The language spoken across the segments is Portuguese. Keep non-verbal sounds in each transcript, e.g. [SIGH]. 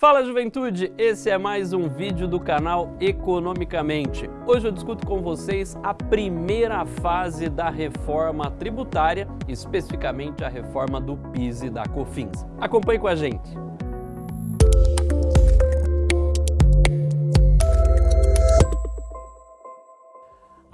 Fala juventude, esse é mais um vídeo do canal Economicamente. Hoje eu discuto com vocês a primeira fase da reforma tributária, especificamente a reforma do PIS e da COFINS. Acompanhe com a gente.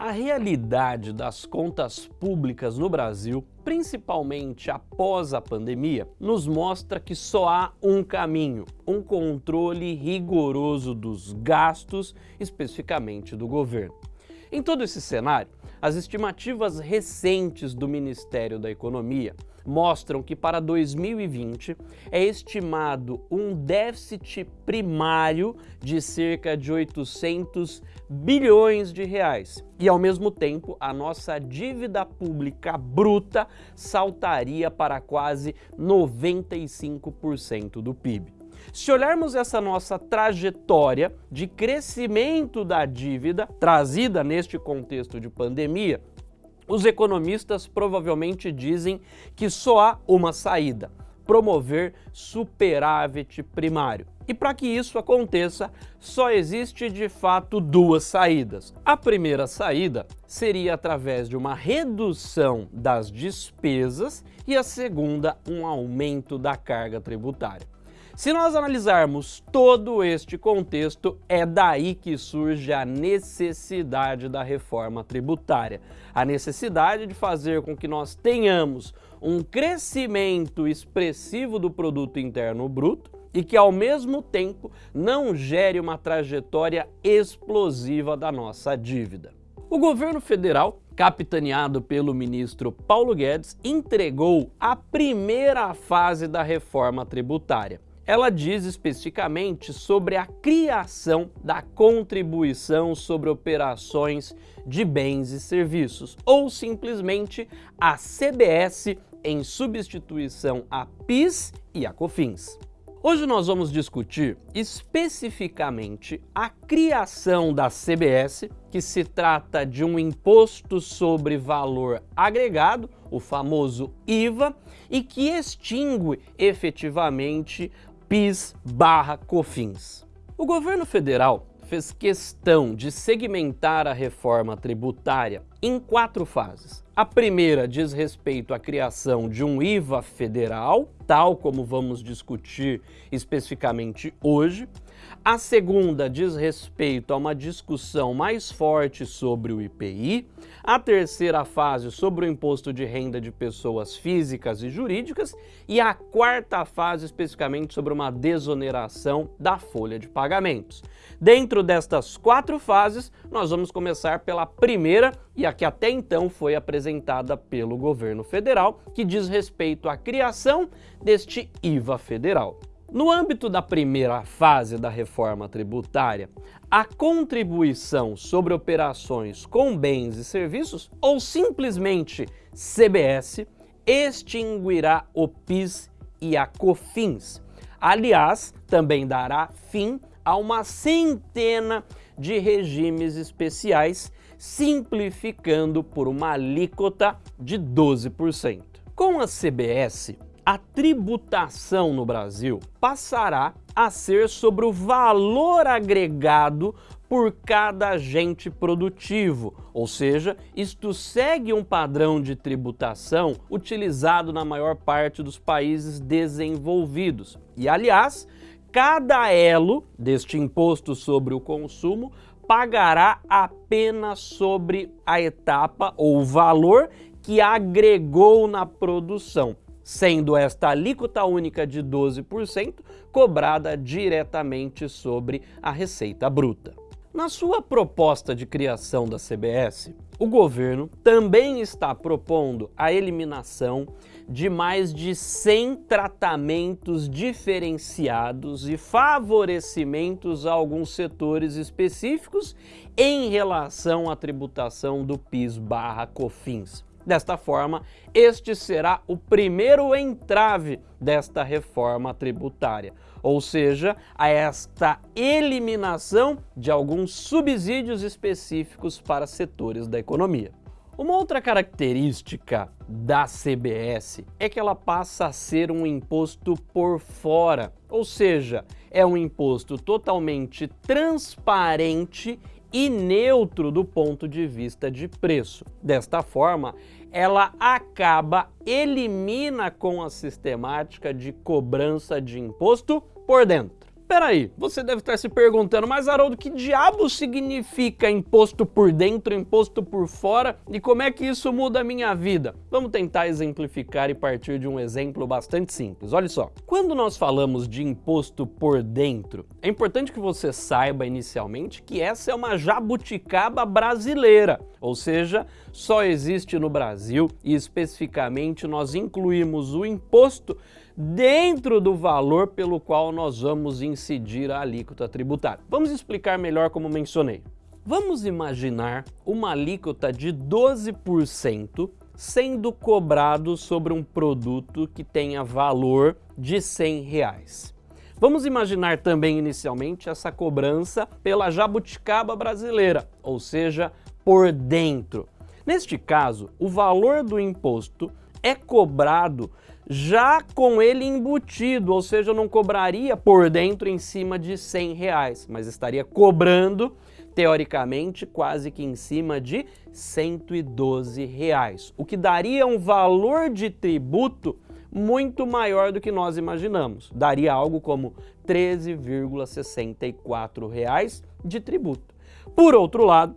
A realidade das contas públicas no Brasil, principalmente após a pandemia, nos mostra que só há um caminho, um controle rigoroso dos gastos, especificamente do governo. Em todo esse cenário, as estimativas recentes do Ministério da Economia mostram que para 2020 é estimado um déficit primário de cerca de 800 bilhões de reais. E ao mesmo tempo, a nossa dívida pública bruta saltaria para quase 95% do PIB. Se olharmos essa nossa trajetória de crescimento da dívida, trazida neste contexto de pandemia, os economistas provavelmente dizem que só há uma saída, promover superávit primário. E para que isso aconteça, só existe de fato duas saídas. A primeira saída seria através de uma redução das despesas e a segunda, um aumento da carga tributária. Se nós analisarmos todo este contexto, é daí que surge a necessidade da reforma tributária. A necessidade de fazer com que nós tenhamos um crescimento expressivo do produto interno bruto e que ao mesmo tempo não gere uma trajetória explosiva da nossa dívida. O governo federal, capitaneado pelo ministro Paulo Guedes, entregou a primeira fase da reforma tributária ela diz especificamente sobre a criação da contribuição sobre operações de bens e serviços, ou simplesmente a CBS em substituição a PIS e a COFINS. Hoje nós vamos discutir especificamente a criação da CBS, que se trata de um imposto sobre valor agregado, o famoso IVA, e que extingue efetivamente PIS barra COFINS. O governo federal fez questão de segmentar a reforma tributária em quatro fases. A primeira diz respeito à criação de um IVA federal, tal como vamos discutir especificamente hoje. A segunda diz respeito a uma discussão mais forte sobre o IPI. A terceira fase sobre o imposto de renda de pessoas físicas e jurídicas. E a quarta fase especificamente sobre uma desoneração da folha de pagamentos. Dentro destas quatro fases, nós vamos começar pela primeira e a que até então foi apresentada pelo governo federal, que diz respeito à criação deste IVA federal. No âmbito da primeira fase da reforma tributária, a contribuição sobre operações com bens e serviços, ou simplesmente CBS, extinguirá o PIS e a COFINS. Aliás, também dará fim a uma centena de regimes especiais, simplificando por uma alíquota de 12%. Com a CBS, a tributação no Brasil passará a ser sobre o valor agregado por cada agente produtivo, ou seja, isto segue um padrão de tributação utilizado na maior parte dos países desenvolvidos. E, aliás, cada elo deste imposto sobre o consumo pagará apenas sobre a etapa ou valor que agregou na produção sendo esta alíquota única de 12% cobrada diretamente sobre a receita bruta. Na sua proposta de criação da CBS, o governo também está propondo a eliminação de mais de 100 tratamentos diferenciados e favorecimentos a alguns setores específicos em relação à tributação do PIS barra COFINS. Desta forma, este será o primeiro entrave desta reforma tributária, ou seja, a esta eliminação de alguns subsídios específicos para setores da economia. Uma outra característica da CBS é que ela passa a ser um imposto por fora, ou seja, é um imposto totalmente transparente e neutro do ponto de vista de preço. Desta forma, ela acaba, elimina com a sistemática de cobrança de imposto por dentro. Peraí, você deve estar se perguntando, mas Haroldo, que diabo significa imposto por dentro, imposto por fora e como é que isso muda a minha vida? Vamos tentar exemplificar e partir de um exemplo bastante simples. Olha só, quando nós falamos de imposto por dentro, é importante que você saiba inicialmente que essa é uma jabuticaba brasileira, ou seja, só existe no Brasil e especificamente nós incluímos o imposto dentro do valor pelo qual nós vamos incidir a alíquota tributária. Vamos explicar melhor como mencionei. Vamos imaginar uma alíquota de 12% sendo cobrado sobre um produto que tenha valor de 100 reais. Vamos imaginar também inicialmente essa cobrança pela jabuticaba brasileira, ou seja, por dentro. Neste caso, o valor do imposto é cobrado já com ele embutido, ou seja, eu não cobraria por dentro em cima de 100 reais, mas estaria cobrando, teoricamente, quase que em cima de 112 reais, o que daria um valor de tributo muito maior do que nós imaginamos. Daria algo como 13,64 reais de tributo. Por outro lado,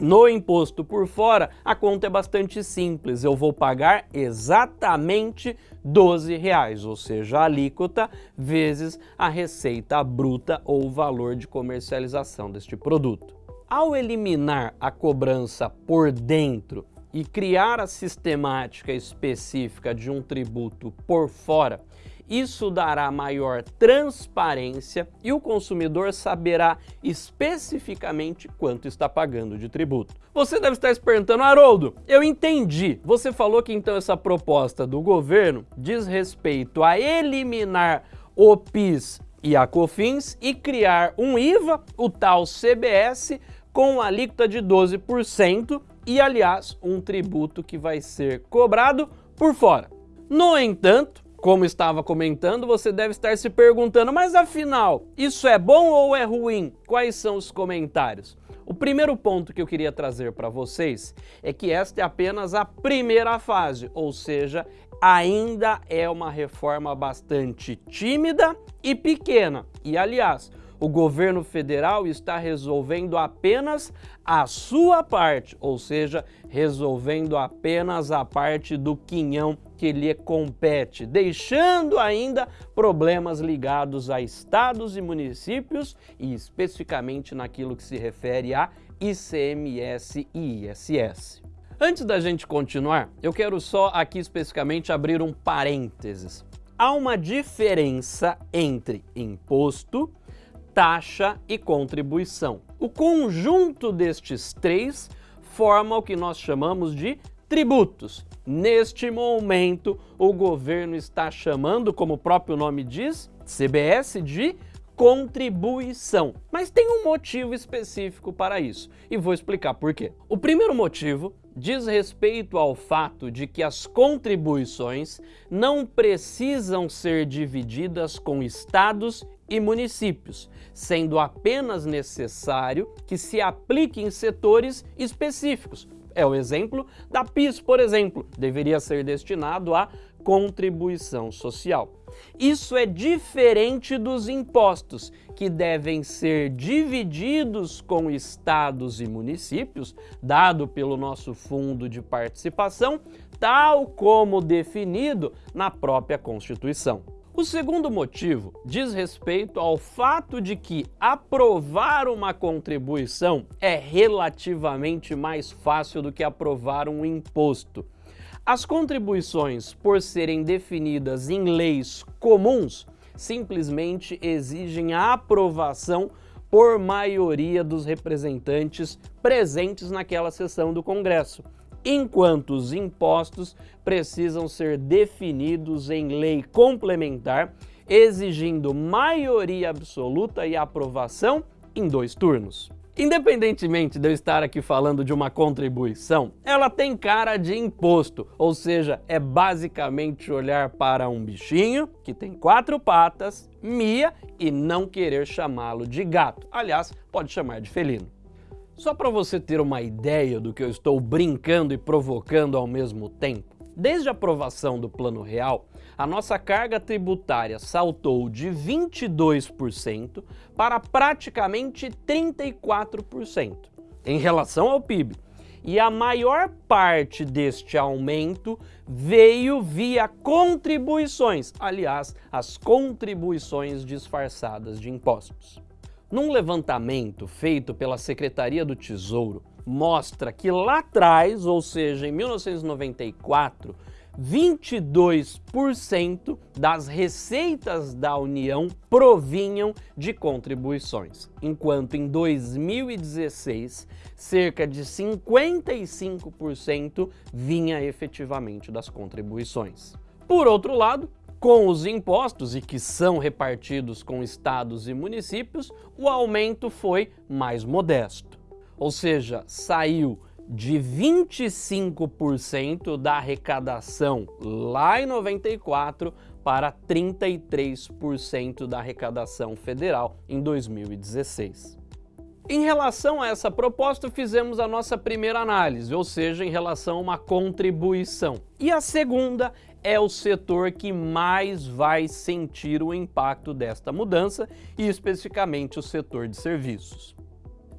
no imposto por fora, a conta é bastante simples. Eu vou pagar exatamente 12 reais, ou seja, a alíquota vezes a receita bruta ou o valor de comercialização deste produto. Ao eliminar a cobrança por dentro e criar a sistemática específica de um tributo por fora, isso dará maior transparência e o consumidor saberá especificamente quanto está pagando de tributo. Você deve estar se perguntando, Haroldo, eu entendi. Você falou que então essa proposta do governo diz respeito a eliminar o PIS e a COFINS e criar um IVA, o tal CBS, com alíquota de 12% e, aliás, um tributo que vai ser cobrado por fora. No entanto, como estava comentando, você deve estar se perguntando, mas afinal, isso é bom ou é ruim? Quais são os comentários? O primeiro ponto que eu queria trazer para vocês é que esta é apenas a primeira fase, ou seja, ainda é uma reforma bastante tímida e pequena. E aliás, o governo federal está resolvendo apenas a sua parte, ou seja, resolvendo apenas a parte do quinhão que lhe compete, deixando ainda problemas ligados a estados e municípios e especificamente naquilo que se refere a ICMS e ISS. Antes da gente continuar, eu quero só aqui especificamente abrir um parênteses. Há uma diferença entre imposto taxa e contribuição. O conjunto destes três forma o que nós chamamos de tributos. Neste momento, o governo está chamando, como o próprio nome diz, CBS de contribuição. Mas tem um motivo específico para isso, e vou explicar por quê. O primeiro motivo diz respeito ao fato de que as contribuições não precisam ser divididas com estados e municípios, sendo apenas necessário que se aplique em setores específicos. É o exemplo da PIS, por exemplo, deveria ser destinado à contribuição social. Isso é diferente dos impostos, que devem ser divididos com estados e municípios, dado pelo nosso fundo de participação, tal como definido na própria Constituição. O segundo motivo diz respeito ao fato de que aprovar uma contribuição é relativamente mais fácil do que aprovar um imposto. As contribuições, por serem definidas em leis comuns, simplesmente exigem a aprovação por maioria dos representantes presentes naquela sessão do Congresso, enquanto os impostos precisam ser definidos em lei complementar, exigindo maioria absoluta e aprovação em dois turnos. Independentemente de eu estar aqui falando de uma contribuição, ela tem cara de imposto, ou seja, é basicamente olhar para um bichinho que tem quatro patas, mia e não querer chamá-lo de gato. Aliás, pode chamar de felino. Só para você ter uma ideia do que eu estou brincando e provocando ao mesmo tempo, desde a aprovação do Plano Real, a nossa carga tributária saltou de 22% para praticamente 34% em relação ao PIB. E a maior parte deste aumento veio via contribuições, aliás, as contribuições disfarçadas de impostos. Num levantamento feito pela Secretaria do Tesouro, mostra que lá atrás, ou seja, em 1994, 22% das receitas da União provinham de contribuições, enquanto em 2016 cerca de 55% vinha efetivamente das contribuições. Por outro lado, com os impostos e que são repartidos com estados e municípios, o aumento foi mais modesto. Ou seja, saiu de 25% da arrecadação lá em 94 para 33% da arrecadação federal em 2016. Em relação a essa proposta, fizemos a nossa primeira análise, ou seja, em relação a uma contribuição. E a segunda é o setor que mais vai sentir o impacto desta mudança, e especificamente o setor de serviços.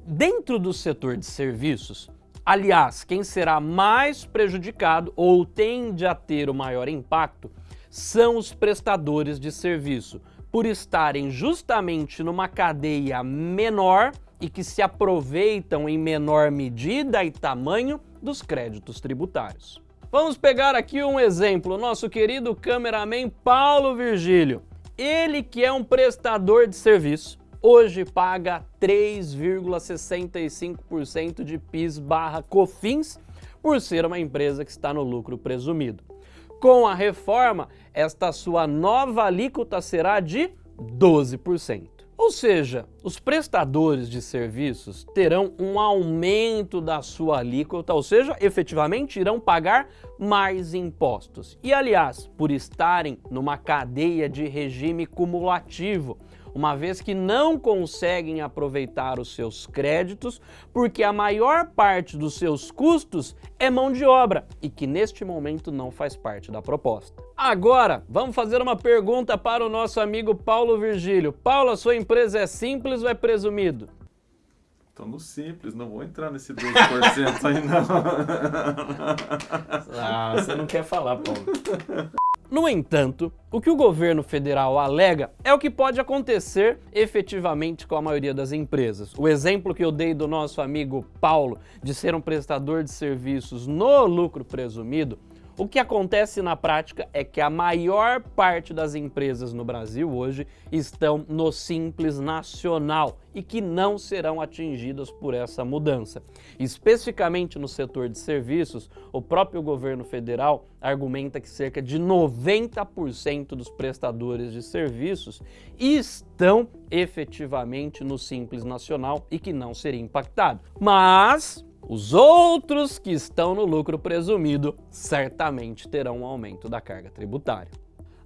Dentro do setor de serviços, Aliás, quem será mais prejudicado ou tende a ter o maior impacto são os prestadores de serviço, por estarem justamente numa cadeia menor e que se aproveitam em menor medida e tamanho dos créditos tributários. Vamos pegar aqui um exemplo, nosso querido cameraman Paulo Virgílio. Ele que é um prestador de serviço, hoje paga 3,65% de PIS barra COFINS por ser uma empresa que está no lucro presumido. Com a reforma, esta sua nova alíquota será de 12%. Ou seja, os prestadores de serviços terão um aumento da sua alíquota, ou seja, efetivamente irão pagar mais impostos. E aliás, por estarem numa cadeia de regime cumulativo, uma vez que não conseguem aproveitar os seus créditos, porque a maior parte dos seus custos é mão de obra e que neste momento não faz parte da proposta. Agora, vamos fazer uma pergunta para o nosso amigo Paulo Virgílio. Paulo, a sua empresa é simples ou é presumido? Estou no simples, não vou entrar nesse 2% aí não. [LAUGHS] ah, você não quer falar, Paulo. [LAUGHS] No entanto, o que o governo federal alega é o que pode acontecer efetivamente com a maioria das empresas. O exemplo que eu dei do nosso amigo Paulo de ser um prestador de serviços no lucro presumido o que acontece na prática é que a maior parte das empresas no Brasil hoje estão no Simples Nacional e que não serão atingidas por essa mudança. Especificamente no setor de serviços, o próprio governo federal argumenta que cerca de 90% dos prestadores de serviços estão efetivamente no Simples Nacional e que não seria impactado. Mas os outros que estão no lucro presumido certamente terão um aumento da carga tributária.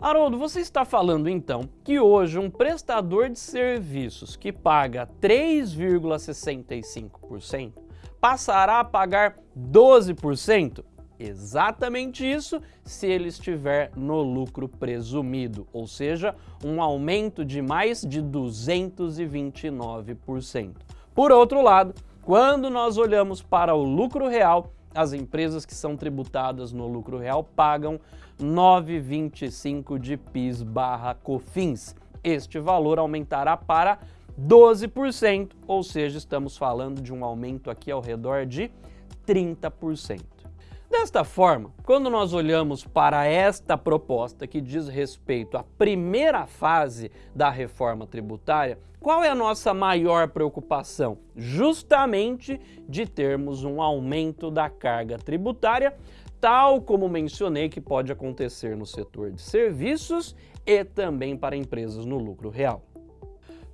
Haroldo, você está falando então que hoje um prestador de serviços que paga 3,65% passará a pagar 12%? Exatamente isso se ele estiver no lucro presumido, ou seja, um aumento de mais de 229%. Por outro lado, quando nós olhamos para o lucro real, as empresas que são tributadas no lucro real pagam 9,25 de PIS barra COFINS. Este valor aumentará para 12%, ou seja, estamos falando de um aumento aqui ao redor de 30%. Desta forma, quando nós olhamos para esta proposta que diz respeito à primeira fase da reforma tributária, qual é a nossa maior preocupação? Justamente de termos um aumento da carga tributária, tal como mencionei que pode acontecer no setor de serviços e também para empresas no lucro real.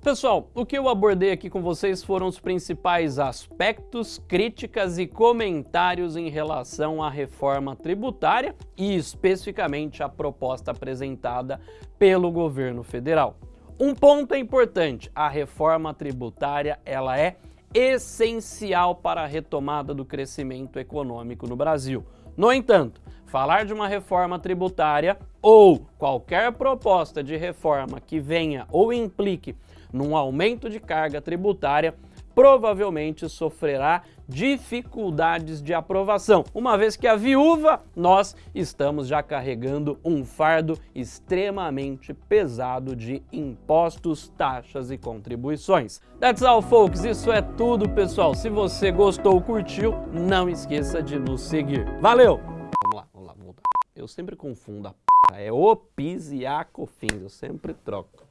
Pessoal, o que eu abordei aqui com vocês foram os principais aspectos, críticas e comentários em relação à reforma tributária e especificamente a proposta apresentada pelo governo federal. Um ponto é importante, a reforma tributária ela é essencial para a retomada do crescimento econômico no Brasil. No entanto, falar de uma reforma tributária ou qualquer proposta de reforma que venha ou implique num aumento de carga tributária, provavelmente sofrerá dificuldades de aprovação, uma vez que a viúva, nós estamos já carregando um fardo extremamente pesado de impostos, taxas e contribuições. That's all, folks. Isso é tudo, pessoal. Se você gostou, curtiu, não esqueça de nos seguir. Valeu! Vamos lá, vamos lá, vamos voltar. Eu sempre confundo a p... É o PIS e a COFINS, eu sempre troco.